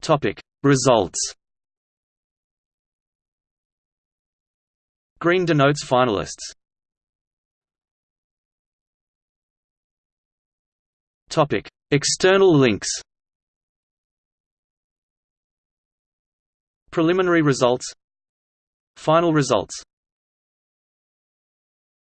Topic Results Green denotes finalists. Topic External links Preliminary results Final results